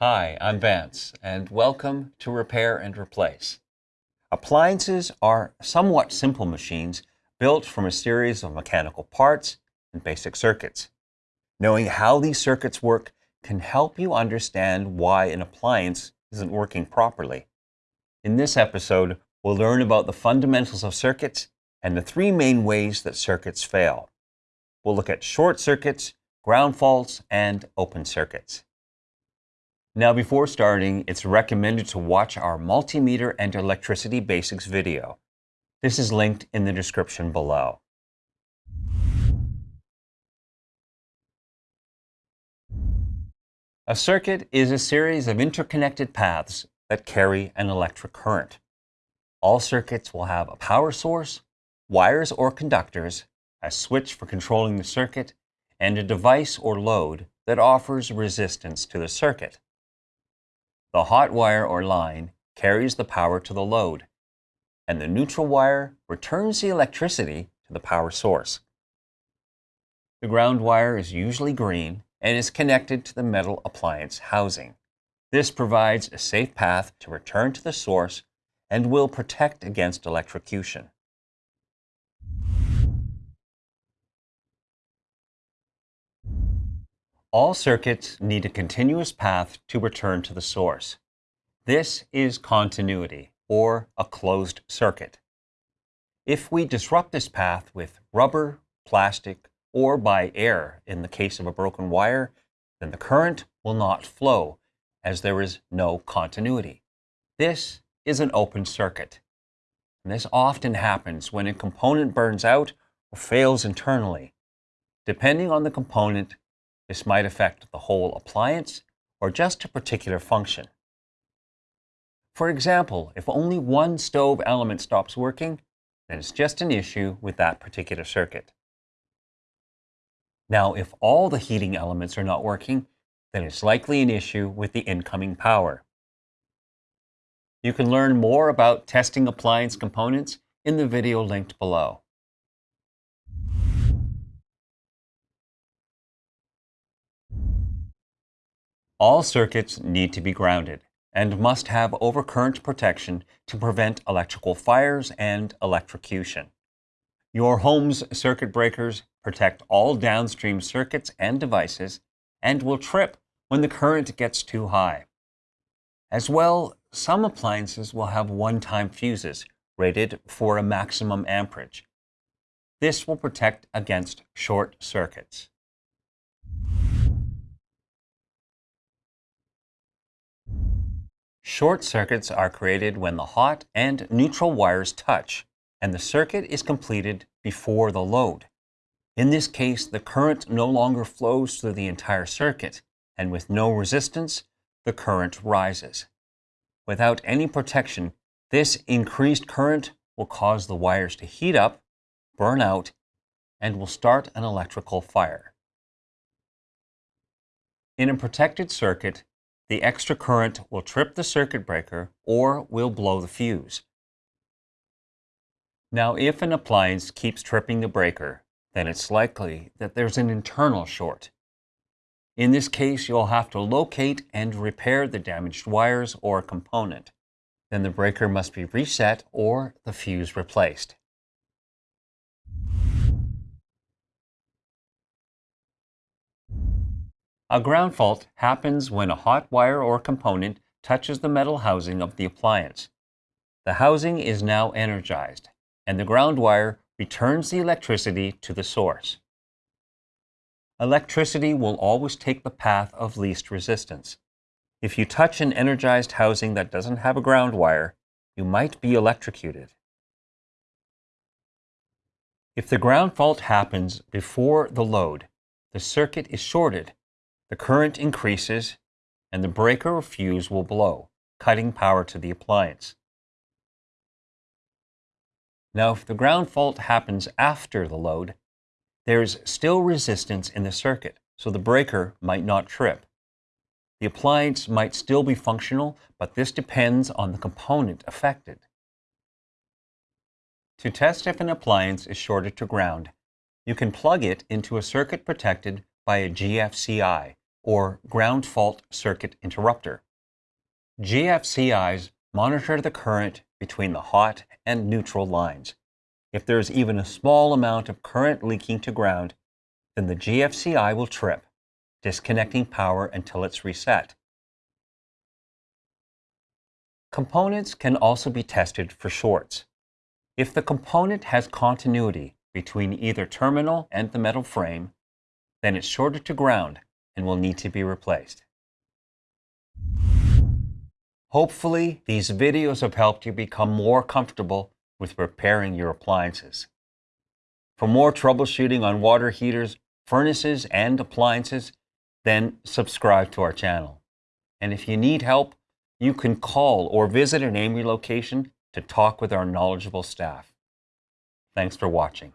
Hi, I'm Vance, and welcome to Repair and Replace. Appliances are somewhat simple machines built from a series of mechanical parts and basic circuits. Knowing how these circuits work can help you understand why an appliance isn't working properly. In this episode, we'll learn about the fundamentals of circuits and the three main ways that circuits fail. We'll look at short circuits, ground faults, and open circuits. Now before starting, it's recommended to watch our multimeter and electricity basics video. This is linked in the description below. A circuit is a series of interconnected paths that carry an electric current. All circuits will have a power source, wires or conductors, a switch for controlling the circuit, and a device or load that offers resistance to the circuit. The hot wire or line carries the power to the load, and the neutral wire returns the electricity to the power source. The ground wire is usually green and is connected to the metal appliance housing. This provides a safe path to return to the source and will protect against electrocution. All circuits need a continuous path to return to the source. This is continuity, or a closed circuit. If we disrupt this path with rubber, plastic, or by air in the case of a broken wire, then the current will not flow, as there is no continuity. This is an open circuit. And this often happens when a component burns out or fails internally. Depending on the component, this might affect the whole appliance or just a particular function. For example, if only one stove element stops working, then it's just an issue with that particular circuit. Now, if all the heating elements are not working, then it's likely an issue with the incoming power. You can learn more about testing appliance components in the video linked below. All circuits need to be grounded and must have overcurrent protection to prevent electrical fires and electrocution. Your home's circuit breakers protect all downstream circuits and devices and will trip when the current gets too high. As well, some appliances will have one-time fuses rated for a maximum amperage. This will protect against short circuits. Short circuits are created when the hot and neutral wires touch, and the circuit is completed before the load. In this case, the current no longer flows through the entire circuit, and with no resistance, the current rises. Without any protection, this increased current will cause the wires to heat up, burn out, and will start an electrical fire. In a protected circuit, the extra current will trip the circuit breaker or will blow the fuse. Now, if an appliance keeps tripping the breaker, then it's likely that there's an internal short. In this case, you'll have to locate and repair the damaged wires or component. Then the breaker must be reset or the fuse replaced. A ground fault happens when a hot wire or component touches the metal housing of the appliance. The housing is now energized, and the ground wire returns the electricity to the source. Electricity will always take the path of least resistance. If you touch an energized housing that doesn't have a ground wire, you might be electrocuted. If the ground fault happens before the load, the circuit is shorted the current increases and the breaker or fuse will blow, cutting power to the appliance. Now, if the ground fault happens after the load, there's still resistance in the circuit, so the breaker might not trip. The appliance might still be functional, but this depends on the component affected. To test if an appliance is shorted to ground, you can plug it into a circuit protected by a GFCI, or ground fault circuit interrupter. GFCIs monitor the current between the hot and neutral lines. If there is even a small amount of current leaking to ground, then the GFCI will trip, disconnecting power until it's reset. Components can also be tested for shorts. If the component has continuity between either terminal and the metal frame, then it's shorted to ground and will need to be replaced. Hopefully, these videos have helped you become more comfortable with repairing your appliances. For more troubleshooting on water heaters, furnaces, and appliances, then subscribe to our channel. And if you need help, you can call or visit an AMRE location to talk with our knowledgeable staff. Thanks for watching.